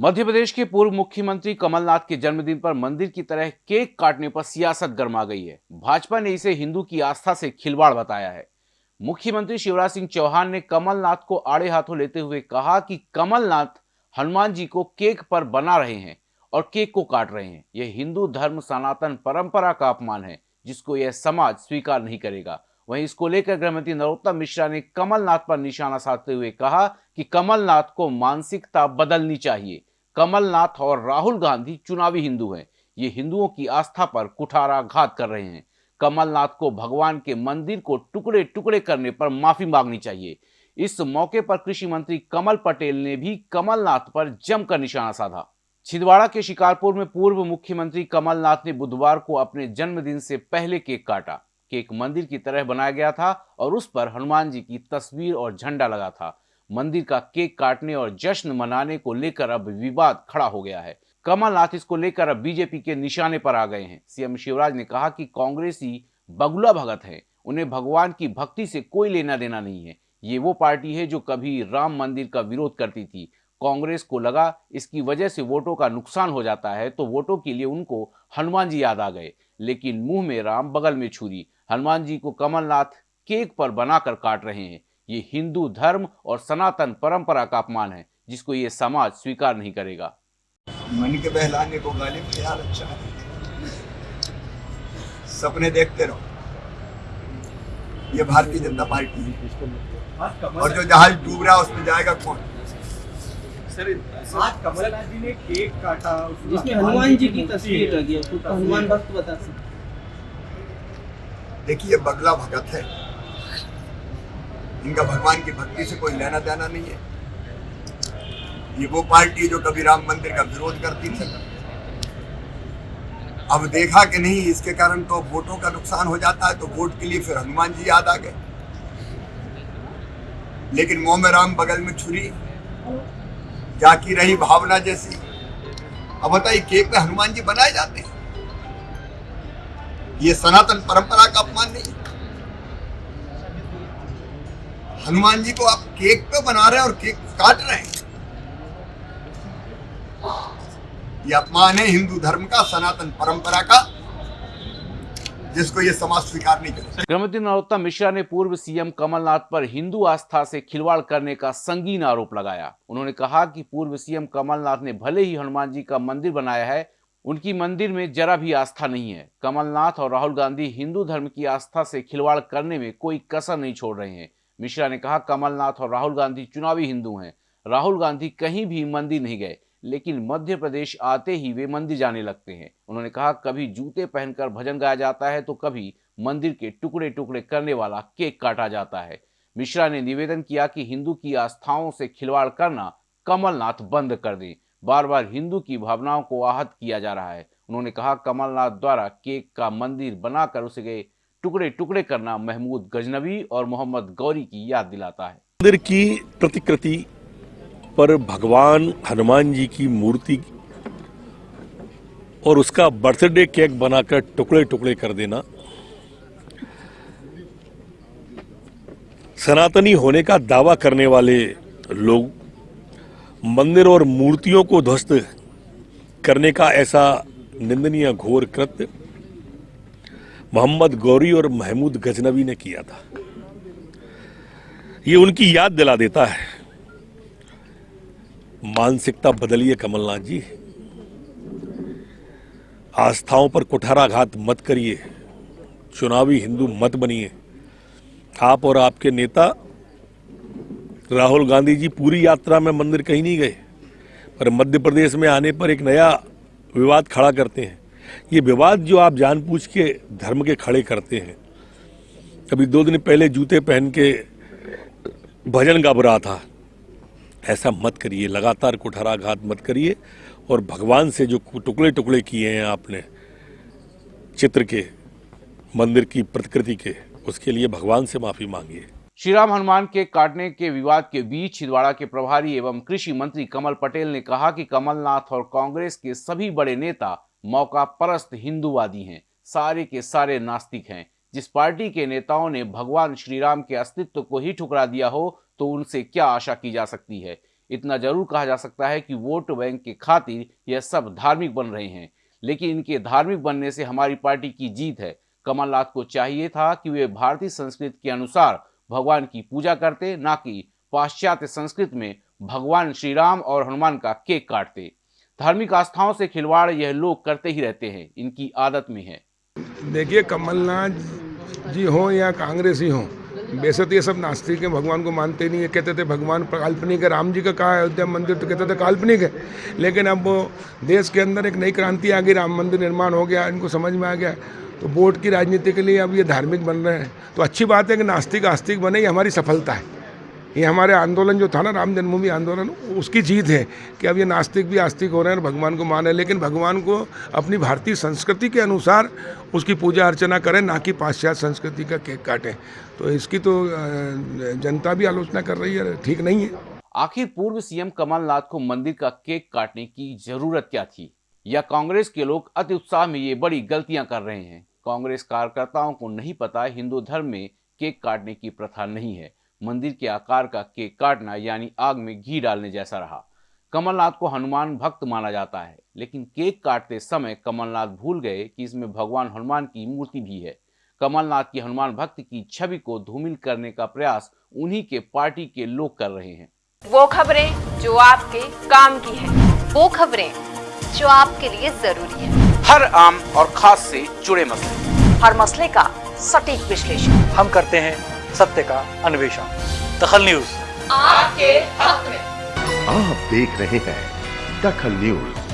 मध्य प्रदेश के पूर्व मुख्यमंत्री कमलनाथ के जन्मदिन पर मंदिर की तरह केक काटने पर सियासत गर्मा गई है। भाजपा ने इसे हिंदू की आस्था से खिलवाड़ बताया है। मुख्यमंत्री शिवराज सिंह चौहान ने कमलनाथ को आड़े हाथों लेते हुए कहा कि कमलनाथ हनुमान जी को केक पर बना रहे हैं और केक को काट रहे हैं। यह हिंदू धर्म, सनातन परंपरा का अपमान है, जिसको यह समाज स्वीकार नहीं करेगा। वहीं इसको लेकर गृहमंत्री नरोत्तम मिश्रा ने कमलनाथ पर निशाना साधते हुए कहा कि कमलनाथ को मानसिकता बदलनी चाहिए। कमलनाथ और राहुल गांधी चुनावी हिंदू हैं। ये हिंदुओं की आस्था पर कुठाराघात कर रहे हैं। कमलनाथ को भगवान के मंदिर को टुकड़े टुकड़े करने पर माफ़ी मांगनी चाहिए। इस मौके पर कृषि मंत्री कमल पटेल ने भी कमलनाथ पर जमकर निशाना साधा। छिंदवाड़ा के शिकारपुर में पूर्व मुख्यमंत्री कमलनाथ ने बुधवार को अपने जन्मदिन से पहले केक काटा। केक मंदिर की तरह बनाया गया था और उस पर हनुमान जी की तस्वीर और झंडा लगा था। मंदिर का केक काटने और जश्न मनाने को लेकर अब विवाद खड़ा हो गया है। कमलनाथ इसको लेकर अब बीजेपी के निशाने पर आ गए हैं। सीएम शिवराज ने कहा कि कांग्रेसी बगुला भगत है। उन्हें भगवान की भक्ति से कोई लेना देना नहीं है। ये वो पार्टी है जो कभी राम मंदिर का विरोध करती थी। कांग्रेस को लगा इसकी वजह से वोटों का नुकसान हो जाता है तो वोटों के लिए उनको हनुमान जी याद आ गए। लेकिन मुँह में राम बगल में छुरी। हनुमान जी को कमलनाथ केक पर बनाकर काट रहे हैं। ये हिंदू धर्म और सनातन परंपरा का अपमान है जिसको ये समाज स्वीकार नहीं करेगा। मन के बहलाने को गाली ख्याल अच्छा है। सपने देखते रहो। ये भारतीय जनता पार्टी है। और जो जहाज़ डूब रहा है उसमें जाएगा कौन? सर आज कमलनाथ जी ने केक काटा उसमें जिसमें हनुमान जी की तस्वीर लगी है हनुमान भक्त बता सकते देखिए बगला भगत है। इनका भगवान की भक्ति से कोई लेना देना नहीं है। ये वो पार्टी है जो कभी राम मंदिर का विरोध करती थी। अब देखा कि नहीं, इसके कारण तो वोटों का नुकसान हो जाता है तो वोट के लिए फिर हनुमान जी याद आ गए। लेकिन मोह में राम बगल में छुरी, जाकी रही भावना जैसी। अब बताइए, केक में हनुमान जी बनाए जाते हैं? ये सनातन परंपरा का अपमान नहीं हनुमान जी को आप केक पे बना रहे हैं और केक काट रहे हैं। ये अपमान है हिंदू धर्म का, सनातन परंपरा का, जिसको ये समाज स्वीकार नहीं करेगा। गृहमंत्री नरोत्तम मिश्रा ने पूर्व सीएम कमलनाथ पर हिंदू आस्था से खिलवाड़ करने का संगीन आरोप लगाया। उन्होंने कहा कि पूर्व सीएम कमलनाथ ने भले ही हनुमान जी का मंदिर बनाया है, उनकी मंदिर में जरा भी आस्था नहीं है। कमलनाथ और राहुल गांधी हिंदू धर्म की आस्था से खिलवाड़ करने में कोई कसर नहीं छोड़ रहे हैं। मिश्रा ने कहा, कमलनाथ और राहुल गांधी चुनावी हिंदू हैं। राहुल गांधी कहीं भी मंदिर नहीं गए, लेकिन मध्य प्रदेश आते ही वे मंदिर जाने लगते हैं। उन्होंने कहा, कभी जूते पहनकर भजन गाया जाता है तो कभी मंदिर के टुकड़े टुकड़े करने वाला केक काटा जाता है। मिश्रा ने निवेदन किया कि हिंदू की आस्थाओं से खिलवाड़ करना कमलनाथ बंद कर दें। बार बार हिंदू की भावनाओं को आहत किया जा रहा है। उन्होंने कहा, कमलनाथ द्वारा केक का मंदिर बनाकर उसे टुकड़े टुकड़े करना महमूद गजनबी और मोहम्मद गौरी की याद दिलाता है। मंदिर की प्रतिकृति पर भगवान हनुमान जी की मूर्ति और उसका बर्थडे केक बनाकर टुकड़े टुकड़े कर देना। सनातनी होने का दावा करने वाले लोग मंदिर और मूर्तियों को ध्वस्त करने का ऐसा निंदनीय घोर कृत्य मोहम्मद गौरी और महमूद गजनवी ने किया था। ये उनकी याद दिला देता है। मानसिकता बदलिए कमलनाथ जी। आस्थाओं पर कुठाराघात मत करिए। चुनावी हिंदू मत बनिए। आप और आपके नेता, राहुल गांधी जी पूरी यात्रा में मंदिर कहीं नहीं गए, पर मध्य प्रदेश में आने पर एक नया विवाद खड़ा करते हैं। ये विवाद जो आप जानबूझ के धर्म के खड़े करते हैं। अभी दो दिन पहले जूते पहन के भजन गा रहा था। ऐसा मत करिए, लगातार कुठाराघात मत करिए और भगवान से जो टुकड़े टुकड़े किए हैं आपने, चित्र के, मंदिर की प्रतिकृति के, उसके लिए भगवान से माफ़ी मांगिए। श्री राम हनुमान के काटने के विवाद के बीच छिंदवाड़ा के प्रभारी एवं कृषि मंत्री कमल पटेल ने कहा कि कमलनाथ और कांग्रेस के सभी बड़े नेता मौका परस्त हिंदूवादी हैं, सारे के सारे नास्तिक हैं। जिस पार्टी के नेताओं ने भगवान श्री राम के अस्तित्व को ही ठुकरा दिया हो तो उनसे क्या आशा की जा सकती है? इतना ज़रूर कहा जा सकता है कि वोट बैंक के खातिर यह सब धार्मिक बन रहे हैं। लेकिन इनके धार्मिक बनने से हमारी पार्टी की जीत है। कमलनाथ को चाहिए था कि वे भारतीय संस्कृति के अनुसार भगवान की पूजा करते, ना कि पाश्चात्य संस्कृत में भगवान श्री राम और हनुमान का केक काटते। धार्मिक आस्थाओं से खिलवाड़ यह लोग करते ही रहते हैं, इनकी आदत में है। देखिए, कमलनाथ जी हों या कांग्रेस ही हों वैसे तो ये सब नास्तिक हैं, भगवान को मानते नहीं है। कहते थे, भगवान काल्पनिक है, राम जी का कहा अयोध्या मंदिर तो कहते थे, काल्पनिक है। लेकिन अब देश के अंदर एक नई क्रांति आ गई, राम मंदिर निर्माण हो गया, इनको समझ में आ गया। तो वोट की राजनीति के लिए अब ये धार्मिक बन रहे हैं। तो अच्छी बात है कि नास्तिक आस्तिक बने, ये हमारी सफलता है। ये हमारे आंदोलन जो था ना, राम जन्मभूमि आंदोलन, उसकी जीत है कि अब ये नास्तिक भी आस्तिक हो रहे हैं और भगवान को माने लेकिन भगवान को अपनी भारतीय संस्कृति के अनुसार उसकी पूजा अर्चना करें, ना कि पाश्चात्य संस्कृति का केक काटें। तो इसकी तो जनता भी आलोचना कर रही है, ठीक नहीं है। आखिर पूर्व सीएम कमलनाथ को मंदिर का केक काटने की ज़रूरत क्या थी? या कांग्रेस के लोग अति उत्साह में ये बड़ी गलतियाँ कर रहे हैं? कांग्रेस कार्यकर्ताओं को नहीं पता, हिंदू धर्म में केक काटने की प्रथा नहीं है। मंदिर के आकार का केक काटना यानी आग में घी डालने जैसा रहा। कमलनाथ को हनुमान भक्त माना जाता है लेकिन केक काटते समय कमलनाथ भूल गए कि इसमें भगवान हनुमान की मूर्ति भी है। कमलनाथ की हनुमान भक्त की छवि को धूमिल करने का प्रयास उन्हीं के पार्टी के लोग कर रहे हैं। वो खबरें जो आपके काम की है। वो खबरें जो आपके लिए ज़रूरी है। हर आम और खास से जुड़े मसले। हर मसले का सटीक विश्लेषण। हम करते हैं सत्य का अन्वेषण। दखल न्यूज़। आपके हक में। आप देख रहे हैं दखल न्यूज़।